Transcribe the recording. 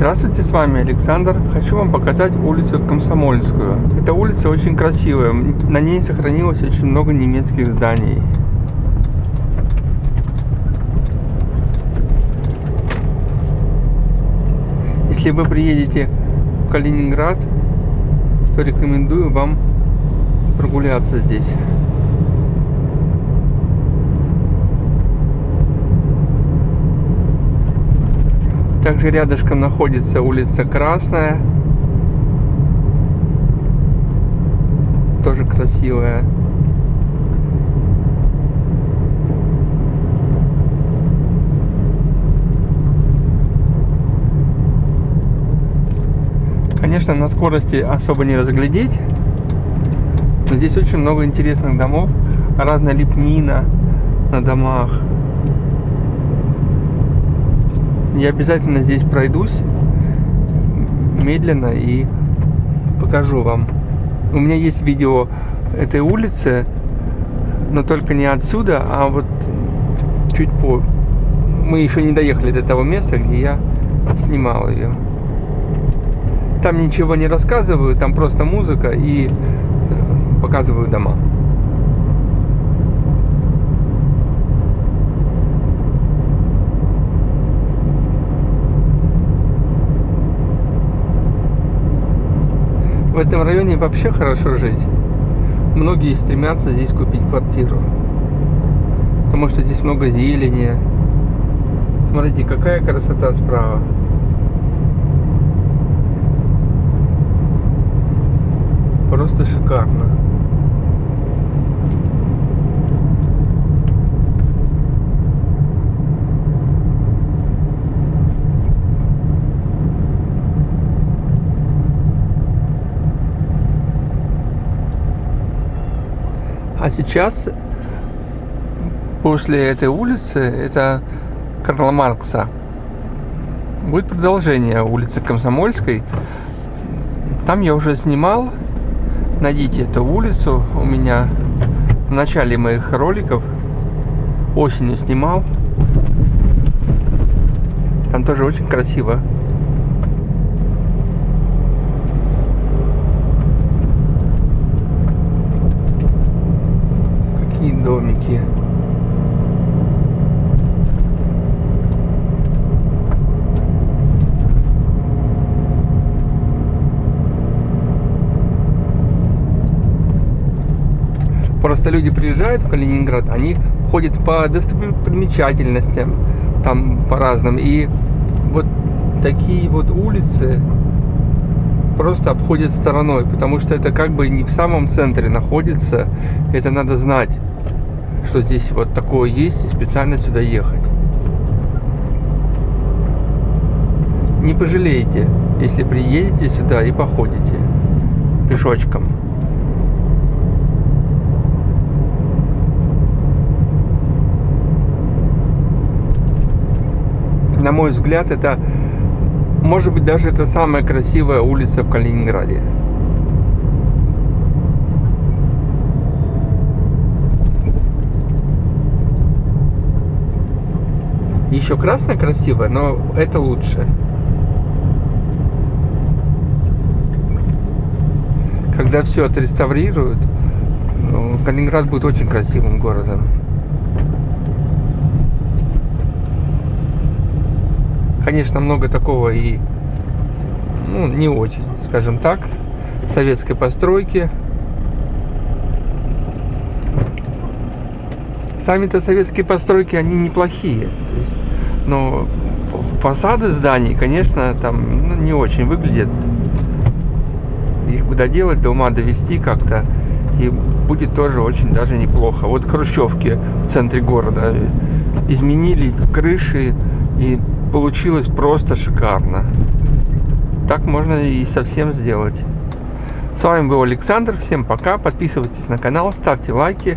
Здравствуйте, с вами Александр. Хочу вам показать улицу Комсомольскую. Эта улица очень красивая. На ней сохранилось очень много немецких зданий. Если вы приедете в Калининград, то рекомендую вам прогуляться здесь. Также рядышком находится улица Красная. Тоже красивая. Конечно, на скорости особо не разглядеть. Но здесь очень много интересных домов. Разная лепнина на домах. Я обязательно здесь пройдусь медленно и покажу вам. У меня есть видео этой улицы, но только не отсюда, а вот чуть по... Мы еще не доехали до того места, где я снимал ее. Там ничего не рассказываю, там просто музыка и э, показываю дома. Этом районе вообще хорошо жить. Многие стремятся здесь купить квартиру. Потому что здесь много зелени. Смотрите, какая красота справа. Просто шикарно. А сейчас, после этой улицы, это Карла Маркса, будет продолжение улицы Комсомольской. Там я уже снимал. Найдите эту улицу у меня в начале моих роликов. Осенью снимал. Там тоже очень красиво. Домики. Просто люди приезжают в Калининград, они ходят по достопримечательностям, там по разным. И вот такие вот улицы просто обходят стороной, потому что это как бы не в самом центре находится. Это надо знать что здесь вот такое есть и специально сюда ехать. Не пожалеете, если приедете сюда и походите пешочком. На мой взгляд, это может быть даже это самая красивая улица в Калининграде. Еще красная красивая, но это лучше. Когда все отреставрируют, ну, Калининград будет очень красивым городом. Конечно, много такого и ну, не очень, скажем так, советской постройки. Сами-то советские постройки, они неплохие. То есть но фасады зданий, конечно, там ну, не очень выглядят. Их бы доделать, до ума довести как-то. И будет тоже очень даже неплохо. Вот хрущевки в центре города изменили крыши, и получилось просто шикарно. Так можно и совсем сделать. С вами был Александр. Всем пока. Подписывайтесь на канал, ставьте лайки.